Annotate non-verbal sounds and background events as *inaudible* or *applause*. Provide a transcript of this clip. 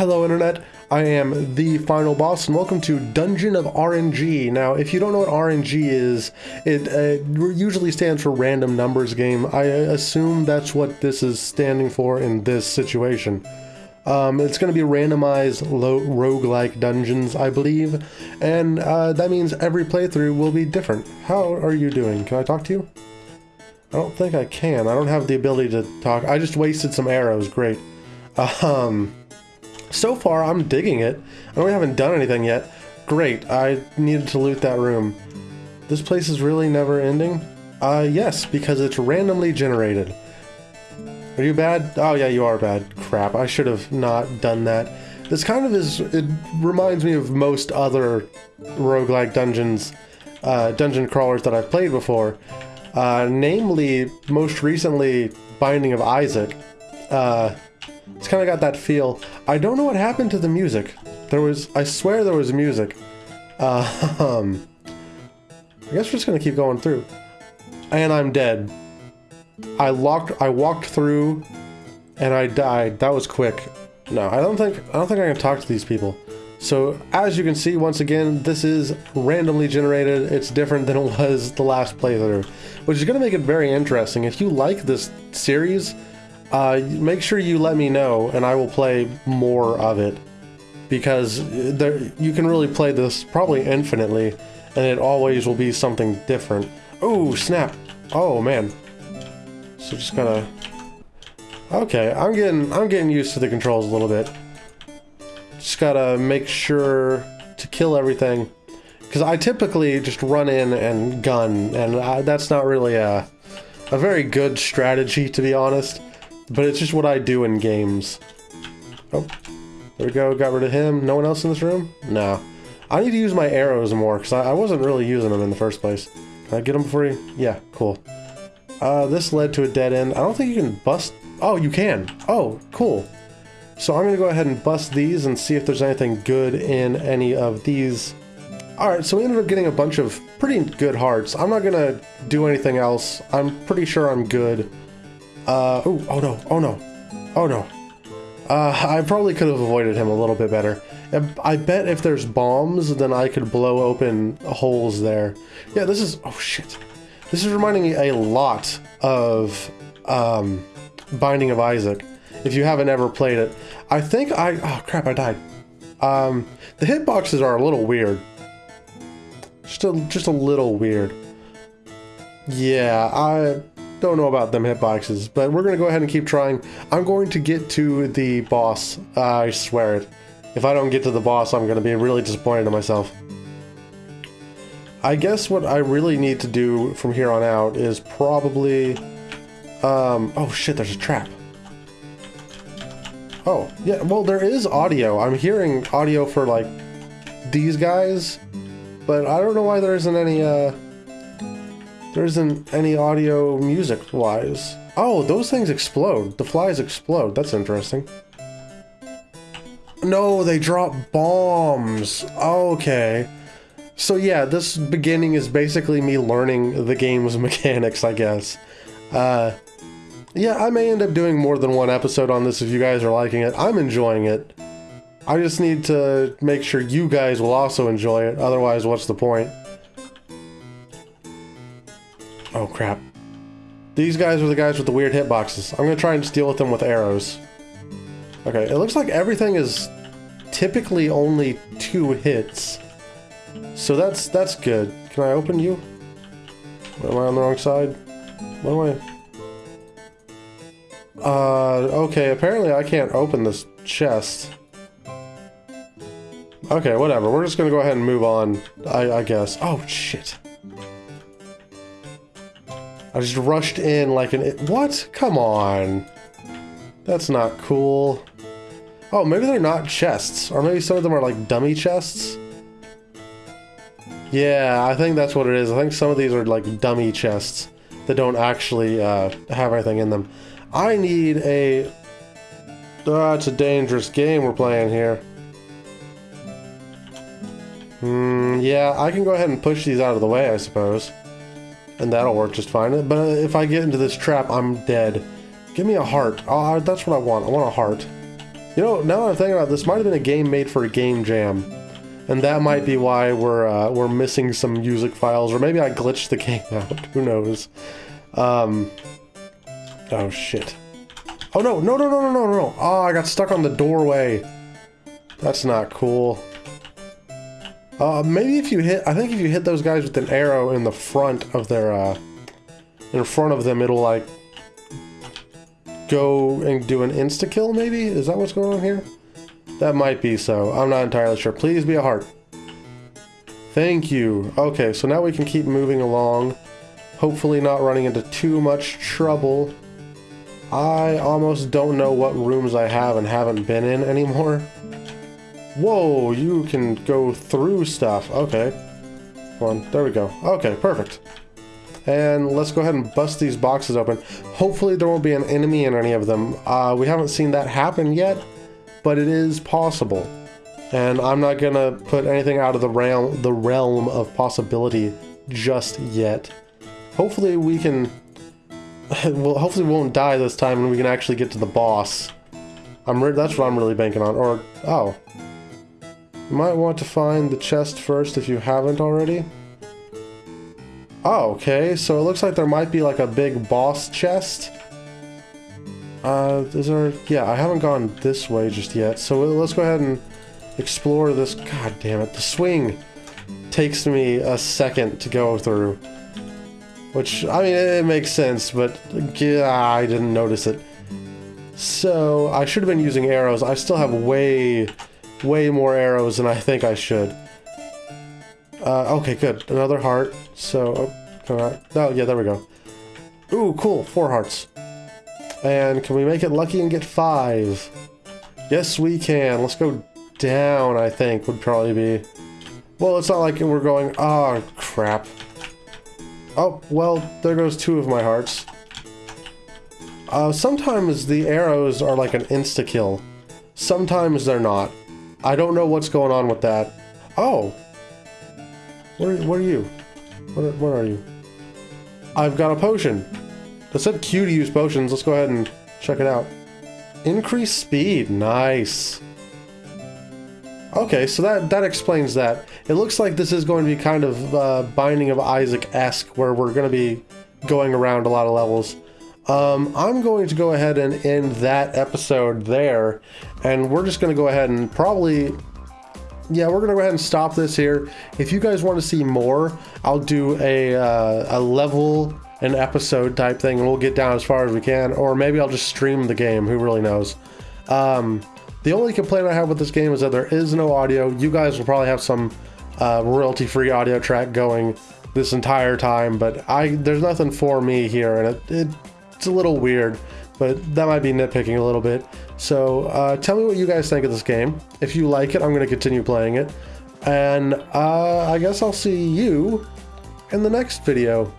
Hello Internet, I am the final boss and welcome to Dungeon of RNG. Now if you don't know what RNG is, it uh, usually stands for random numbers game. I assume that's what this is standing for in this situation. Um, it's going to be randomized roguelike dungeons, I believe, and uh, that means every playthrough will be different. How are you doing? Can I talk to you? I don't think I can. I don't have the ability to talk. I just wasted some arrows. Great. *laughs* Um, so far, I'm digging it. I know we haven't done anything yet. Great, I needed to loot that room. This place is really never ending? Uh, yes, because it's randomly generated. Are you bad? Oh yeah, you are bad. Crap, I should have not done that. This kind of is, it reminds me of most other roguelike dungeons, uh, dungeon crawlers that I've played before. Uh, namely, most recently, Binding of Isaac. Uh, it's kind of got that feel. I don't know what happened to the music. There was, I swear there was music. Uh, um, I guess we're just gonna keep going through. And I'm dead. I locked, I walked through and I died. That was quick. No, I don't think, I don't think I can talk to these people. So as you can see, once again, this is randomly generated. It's different than it was the last playthrough, which is going to make it very interesting. If you like this series, uh, make sure you let me know and I will play more of it because there, you can really play this probably infinitely and it always will be something different. Oh, snap. Oh, man. So just gotta... Okay, I'm getting, I'm getting used to the controls a little bit. Just gotta make sure to kill everything. Because I typically just run in and gun, and I, that's not really a, a very good strategy, to be honest. But it's just what I do in games. Oh, there we go. Got rid of him. No one else in this room? No. I need to use my arrows more, because I, I, wasn't really using them in the first place. Can I get them you? Yeah, cool. Uh, this led to a dead end. I don't think you can bust... Oh, you can. Oh, cool. So I'm going to go ahead and bust these and see if there's anything good in any of these. Alright, so we ended up getting a bunch of pretty good hearts. I'm not going to do anything else. I'm pretty sure I'm good. Uh, oh, oh no, oh no, oh no. Uh, I probably could have avoided him a little bit better. I bet if there's bombs, then I could blow open holes there. Yeah, this is, oh shit. This is reminding me a lot of um, Binding of Isaac, if you haven't ever played it. I think I, oh crap, I died. Um, the hitboxes are a little weird. Just a, just a little weird. Yeah, I, don't know about them hitboxes, but we're going to go ahead and keep trying. I'm going to get to the boss. I swear it. If I don't get to the boss, I'm going to be really disappointed in myself. I guess what I really need to do from here on out is probably... Um, oh shit, there's a trap. Oh, yeah, well there is audio. I'm hearing audio for like these guys, but I don't know why there isn't any, uh... There isn't any audio music-wise. Oh, those things explode. The flies explode. That's interesting. No, they drop bombs. Okay. So yeah, this beginning is basically me learning the game's *laughs* mechanics, I guess. Uh, yeah, I may end up doing more than one episode on this if you guys are liking it. I'm enjoying it. I just need to make sure you guys will also enjoy it, otherwise what's the point? Oh crap. These guys are the guys with the weird hitboxes. I'm gonna try and deal with them with arrows. Okay, it looks like everything is typically only two hits. So that's that's good. Can I open you? Am I on the wrong side? What am I? Uh, okay, apparently I can't open this chest. Okay, whatever. We're just gonna go ahead and move on, I, I guess. Oh, shit. I just rushed in like an... What? Come on. That's not cool. Oh, maybe they're not chests. Or maybe some of them are like dummy chests. Yeah, I think that's what it is. I think some of these are like dummy chests that don't actually uh, have anything in them. I need a... Oh, it's a dangerous game we're playing here. Hmm, yeah, I can go ahead and push these out of the way, I suppose and that'll work just fine. But if I get into this trap, I'm dead. Give me a heart. Oh, that's what I want. I want a heart. You know, now that I'm thinking about this might have been a game made for a game jam. And that might be why we're uh, we're missing some music files, or maybe I glitched the game *laughs* out. Who knows? Um, oh shit! Oh no! No! No! No! No! No! No! Oh, I got stuck on the doorway. That's not cool. Uh, maybe if you hit, I think if you hit those guys with an arrow in the front of their, uh, in front of them, it'll like go and do an insta kill. Maybe is that what's going on here? That might be so. I'm not entirely sure. Please be a heart. Thank you. Okay, so now we can keep moving along. Hopefully not running into too much trouble. I almost don't know what rooms I have and haven't been in anymore. Whoa, you can go through stuff. Okay. Come on, there we go. Okay, perfect. And let's go ahead and bust these boxes open. Hopefully there won't be an enemy in any of them. Uh, we haven't seen that happen yet, but it is possible. And I'm not gonna put anything out of the realm, the realm of possibility just yet. Hopefully we can, *laughs* well, hopefully we won't die this time and we can actually get to the boss. I'm that's what I'm really banking on. Or, oh. Might want to find the chest first if you haven't already. Oh, okay, so it looks like there might be like a big boss chest. Uh, is there... Yeah, I haven't gone this way just yet, so let's go ahead and explore this... God damn it, the swing takes me a second to go through. Which, I mean, it makes sense, but yeah, I didn't notice it. So, I should have been using arrows. I still have way, way more arrows than I think I should. Uh, okay, good. Another heart. So, oh, oh, yeah, there we go. Ooh, cool. Four hearts. And can we make it lucky and get five? Yes, we can. Let's go down, I think, would probably be... Well, it's not like we're going... Oh, crap. Oh, well, there goes two of my hearts. Uh, sometimes the arrows are like an insta-kill. Sometimes they're not. I don't know what's going on with that. Oh, what are, what are you? What, what are you? I've got a potion. It said Q to use potions. Let's go ahead and check it out. Increase speed. Nice. Okay, so that, that explains that. It looks like this is going to be kind of uh, Binding of Isaac-esque, where we're going to be going around a lot of levels. Um, I'm going to go ahead and end that episode there, and we're just going to go ahead and probably yeah, we're gonna go ahead and stop this here. If you guys want to see more, I'll do a, uh, a level an episode type thing and we'll get down as far as we can or maybe I'll just stream the game who really knows um, the only complaint I have with this game is that there is no audio you guys will probably have some uh, royalty free audio track going this entire time but I there's nothing for me here and it, it it's a little weird but that might be nitpicking a little bit so uh, tell me what you guys think of this game. If you like it, I'm going to continue playing it. And uh, I guess I'll see you in the next video.